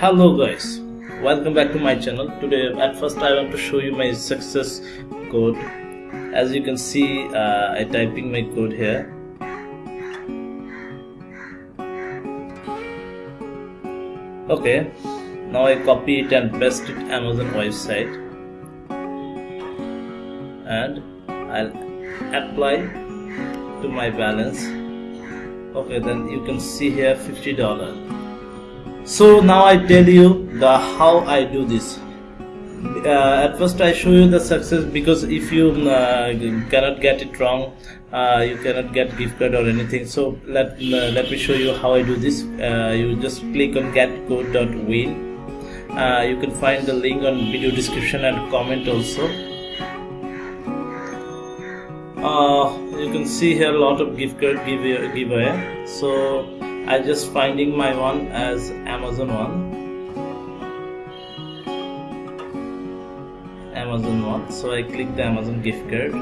hello guys. Welcome back to my channel. Today at first i want to show you my success code. As you can see uh, i typing my code here. Okay. Now i copy it and paste it amazon website. And i'll apply to my balance. Okay then you can see here 50 dollar so now i tell you the how i do this. Uh, at first i show you the success because if you uh, cannot get it wrong uh, you cannot get gift card or anything. So let uh, let me show you how i do this. Uh, you just click on getcode.win uh, you can find the link on video description and comment also. You can see here a lot of gift card giveaway. So I just finding my one as Amazon one. Amazon one. So I click the Amazon gift card.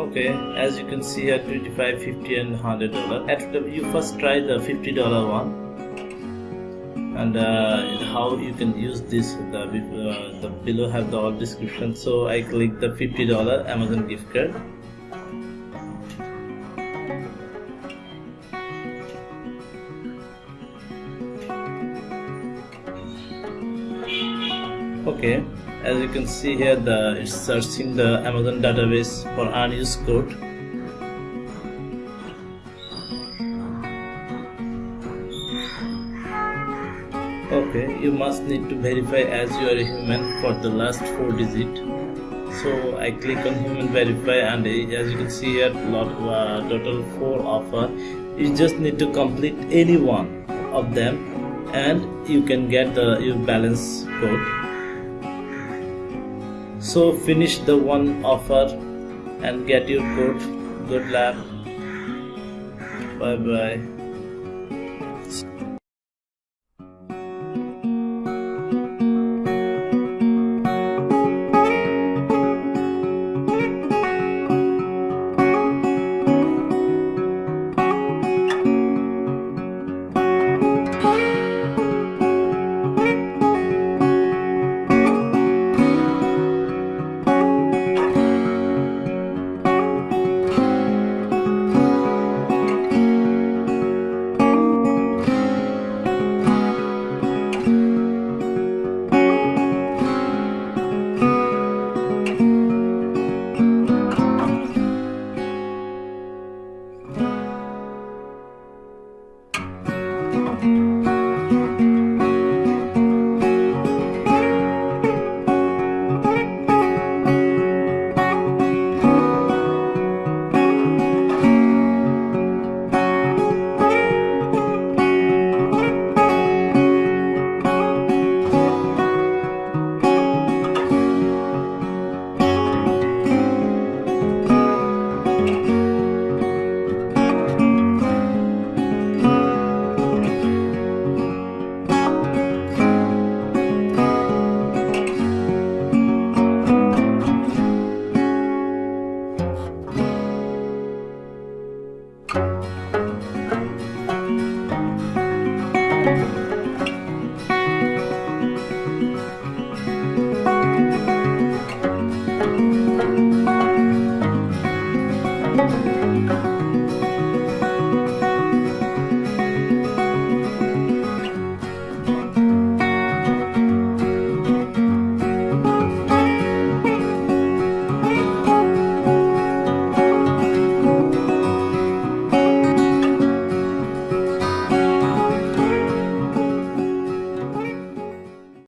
Okay as you can see here 25 50 and 100 dollar. After you first try the 50 dollar one. And uh, how you can use this the, uh, the below have the all description. So I click the $50 Amazon gift card okay as you can see here the it's searching the Amazon database for unused code. Okay you must need to verify as you are a human for the last four digit. So I click on human verify and as you can see here lot uh, total four offer. You just need to complete any one of them and you can get the your balance code so finish the one offer and get your code good luck. Bye bye Música